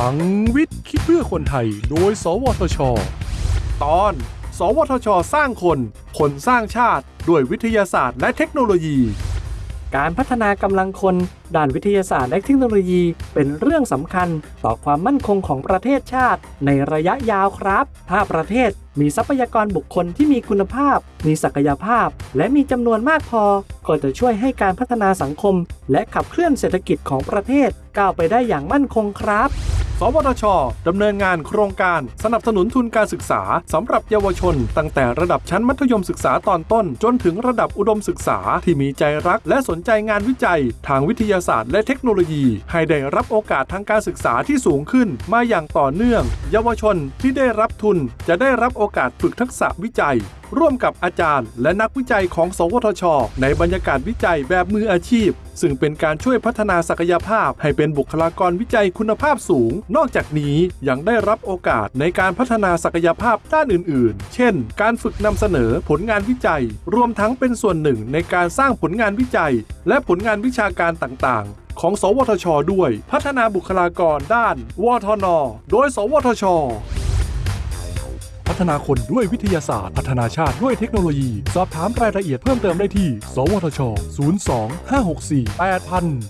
ลังวิทย์คิดเพื่อคนไทย โดย สวทช ตอน สวทช สร้างคน คนสร้างชาติ ด้วยวิทยาศาสตร์และเทคโนโลยี การพัฒนากำลังคน ด้านวิทยาศาสตร์และเทคโนโลยี เป็นเรื่องสำคัญต่อความมั่นคงของประเทศชาติ ในระยะยาวครับ ถ้าประเทศมีทรัพยากรบุคคลที่มีคุณภาพ มีศักยภาพ และมีจำนวนมากพอ ก็จะช่วยให้การพัฒนาสังคม และขับเคลื่อนเศรษฐกิจของประเทศก้าวไปได้อย่างมั่นคงครับ สวทชดำเนินงานโครงการสนับสนุนทุนการศึกษาสำหรับเยาวชน ตั้งแต่ระดับชั้นมัธยมศึกษาตอนต้น จนถึงระดับอุดมศึกษาที่มีใจรัก และสนใจงานวิจัย ทางวิทยาศาสตร์และเทคโนโลยี ให้ได้รับโอกาสทางการศึกษาที่สูงขึ้น มาอย่างต่อเนื่อง เยาวชนที่ได้รับทุนจะได้รับโอกาสฝึกทักษะวิจัย ร่วมกับอาจารย์ และนักวิจัยของ สวทช ในบรรยากาศวิจัยแบบมืออาชีพ ซึ่งเป็นการช่วยพัฒนาศักยภาพ ให้เป็นบุคลากรวิจัยคุณภาพสูง นอกจากนี้ยังได้รับโอกาสในการพัฒนาศักยภาพด้านอื่น ๆ เช่น การฝึกนำเสนอผลงานวิจัย รวมทั้งเป็นส่วนหนึ่งในการสร้างผลงานวิจัย และผลงานวิชาการต่าง ๆของ สวทช ด้วย พัฒนาบุคลากรด้าน วทน โดย สวทช พัฒนาคนด้วยวิทยาศาสตร์ พัฒนาชาติด้วยเทคโนโลยี สอบถามรายละเอียดเพิ่มเติมได้ที่ สวทช 02 564 8000